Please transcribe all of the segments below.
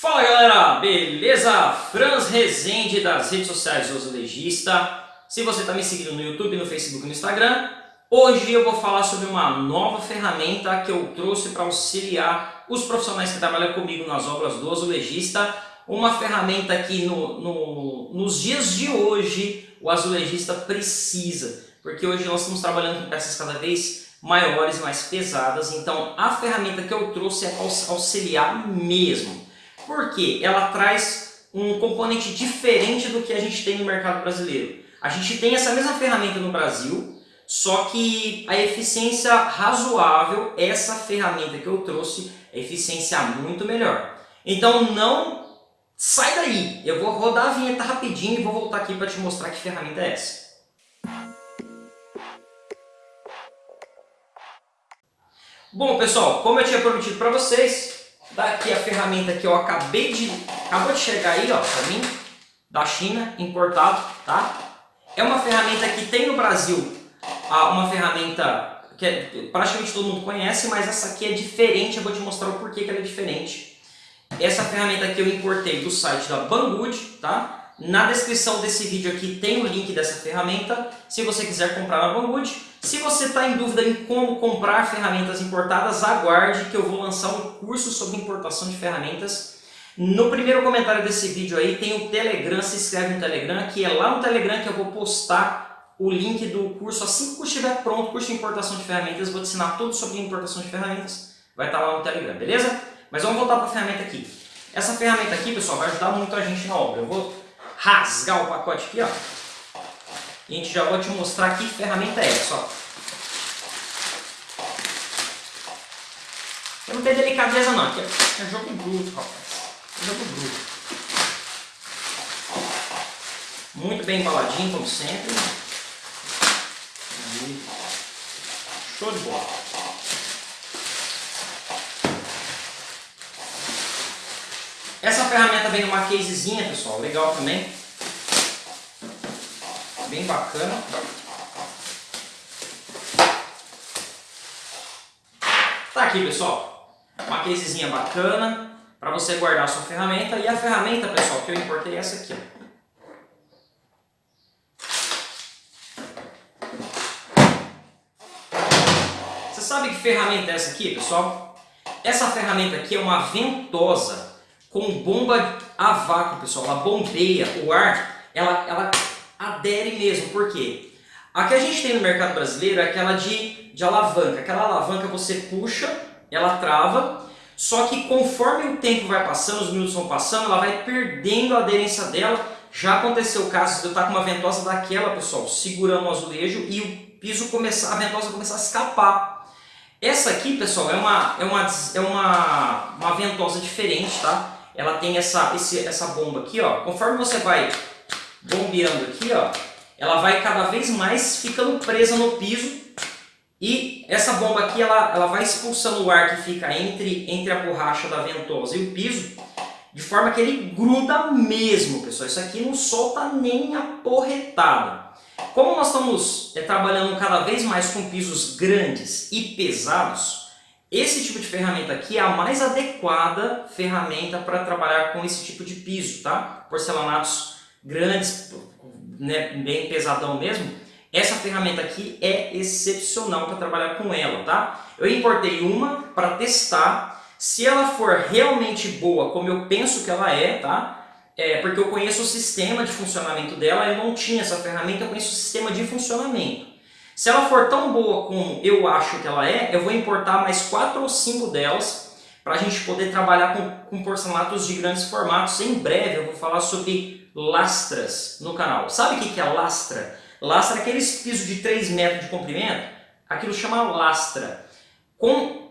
Fala galera, beleza? Franz Rezende das redes sociais do Legista. Se você está me seguindo no YouTube, no Facebook e no Instagram, hoje eu vou falar sobre uma nova ferramenta que eu trouxe para auxiliar os profissionais que trabalham comigo nas obras do azulejista. Uma ferramenta que no, no, nos dias de hoje o azulejista precisa, porque hoje nós estamos trabalhando com peças cada vez maiores e mais pesadas, então a ferramenta que eu trouxe é auxiliar mesmo porque ela traz um componente diferente do que a gente tem no mercado brasileiro. A gente tem essa mesma ferramenta no Brasil, só que a eficiência razoável, essa ferramenta que eu trouxe, é eficiência muito melhor. Então não sai daí, eu vou rodar a vinheta rapidinho e vou voltar aqui para te mostrar que ferramenta é essa. Bom pessoal, como eu tinha prometido para vocês, Daqui a ferramenta que eu acabei de... Acabou de chegar aí, ó, pra mim, da China, importado, tá? É uma ferramenta que tem no Brasil, uma ferramenta que é, praticamente todo mundo conhece, mas essa aqui é diferente, eu vou te mostrar o porquê que ela é diferente. Essa ferramenta aqui eu importei do site da Banggood, tá? Na descrição desse vídeo aqui tem o link dessa ferramenta, se você quiser comprar na Banggood. Se você está em dúvida em como comprar ferramentas importadas, aguarde que eu vou lançar um curso sobre importação de ferramentas. No primeiro comentário desse vídeo aí tem o Telegram, se inscreve no Telegram, que é lá no Telegram que eu vou postar o link do curso. Assim que o curso estiver pronto, curso de importação de ferramentas, vou te ensinar tudo sobre importação de ferramentas. Vai estar lá no Telegram, beleza? Mas vamos voltar para a ferramenta aqui. Essa ferramenta aqui, pessoal, vai ajudar muito a gente na obra. Eu vou rasgar o pacote aqui, ó. E a gente já vai te mostrar que ferramenta é essa, ó. Eu não tenho delicadeza não, aqui é, jogo bruto, rapaz. É jogo bruto. Muito bem embaladinho, como sempre. Show de bola. Essa ferramenta vem numa casezinha, pessoal, legal também. Bem bacana. Tá aqui, pessoal. Uma casezinha bacana para você guardar a sua ferramenta. E a ferramenta, pessoal, que eu importei é essa aqui. Você sabe que ferramenta é essa aqui, pessoal? Essa ferramenta aqui é uma ventosa com bomba a vácuo, pessoal. Ela bombeia o ar, ela, ela adere mesmo. Por quê? A que a gente tem no mercado brasileiro é aquela de, de alavanca. Aquela alavanca você puxa, ela trava, só que conforme o tempo vai passando, os minutos vão passando, ela vai perdendo a aderência dela. Já aconteceu o caso de eu estar com uma ventosa daquela, pessoal, segurando o azulejo e o piso começar, a ventosa começar a escapar. Essa aqui, pessoal, é uma, é uma, é uma, uma ventosa diferente, tá? ela tem essa, esse, essa bomba aqui, ó. Conforme você vai bombeando aqui, ó, ela vai cada vez mais ficando presa no piso e essa bomba aqui, ela, ela vai expulsando o ar que fica entre, entre a borracha da ventosa e o piso, de forma que ele gruda mesmo, pessoal. Isso aqui não solta nem a porretada. Como nós estamos é, trabalhando cada vez mais com pisos grandes e pesados, esse tipo de ferramenta aqui é a mais adequada ferramenta para trabalhar com esse tipo de piso, tá? Porcelanatos grandes, né, bem pesadão mesmo. Essa ferramenta aqui é excepcional para trabalhar com ela, tá? Eu importei uma para testar. Se ela for realmente boa, como eu penso que ela é, tá? É, porque eu conheço o sistema de funcionamento dela, eu não tinha essa ferramenta, eu conheço o sistema de funcionamento. Se ela for tão boa como eu acho que ela é, eu vou importar mais quatro ou cinco delas para a gente poder trabalhar com, com porcelanatos de grandes formatos. Em breve eu vou falar sobre lastras no canal. Sabe o que é lastra? Lastra é aqueles pisos de 3 metros de comprimento. Aquilo chama lastra.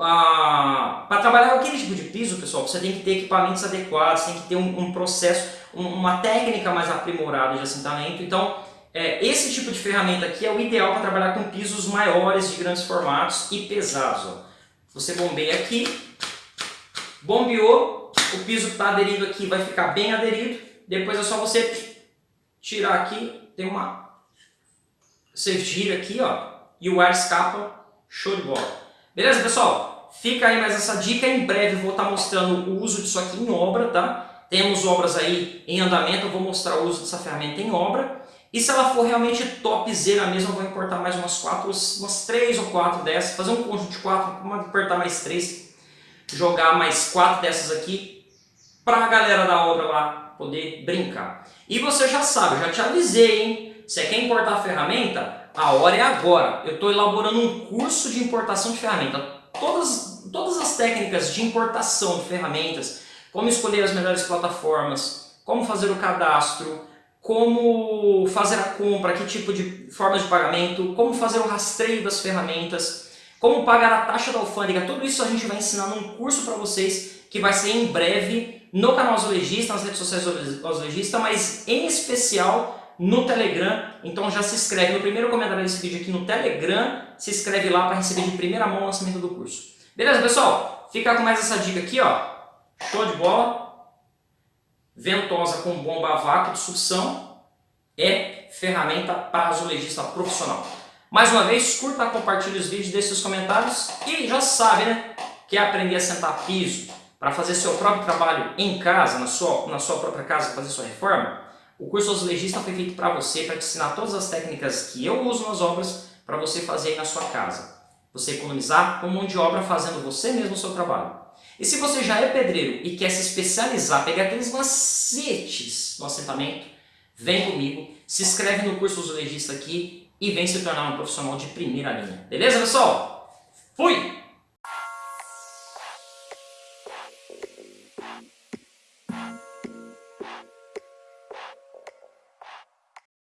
Ah, para trabalhar aquele tipo de piso, pessoal, você tem que ter equipamentos adequados, tem que ter um, um processo, um, uma técnica mais aprimorada de assentamento. Então, é, esse tipo de ferramenta aqui é o ideal para trabalhar com pisos maiores, de grandes formatos e pesados. Ó. Você bombeia aqui, bombeou, o piso está aderido aqui vai ficar bem aderido, depois é só você tirar aqui, tem uma... Você gira aqui ó, e o ar escapa, show de bola. Beleza pessoal? fica aí mais essa dica. Em breve vou estar mostrando o uso disso aqui em obra, tá? Temos obras aí em andamento, eu vou mostrar o uso dessa ferramenta em obra. E se ela for realmente topzera mesmo, eu vou importar mais umas quatro, umas três ou quatro dessas, fazer um conjunto de quatro, importar mais três, jogar mais quatro dessas aqui, para a galera da obra lá poder brincar. E você já sabe, já te avisei, hein? Você quer importar a ferramenta? A hora é agora. Eu estou elaborando um curso de importação de ferramenta. Todas, todas as técnicas de importação de ferramentas, como escolher as melhores plataformas, como fazer o cadastro, como fazer a compra, que tipo de forma de pagamento, como fazer o rastreio das ferramentas, como pagar a taxa da alfândega, tudo isso a gente vai ensinar num curso para vocês que vai ser em breve no canal Azulejista, nas redes sociais do Azulejista, mas em especial no Telegram. Então já se inscreve no primeiro comentário desse vídeo aqui no Telegram, se inscreve lá para receber de primeira mão o lançamento do curso. Beleza, pessoal? Fica com mais essa dica aqui, ó. Show de bola ventosa com bomba a vácuo de sucção é ferramenta para azulejista profissional. Mais uma vez, curta, compartilhe os vídeos, deixe seus comentários e já sabe, né? Quer aprender a sentar piso para fazer seu próprio trabalho em casa, na sua, na sua própria casa, fazer sua reforma? O curso Azulejista foi feito para você, para te ensinar todas as técnicas que eu uso nas obras para você fazer aí na sua casa. Você economizar com mão de obra fazendo você mesmo o seu trabalho. E se você já é pedreiro e quer se especializar, pegar aqueles macetes no assentamento, vem comigo, se inscreve no curso Azulejista aqui e vem se tornar um profissional de primeira linha. Beleza, pessoal? Fui!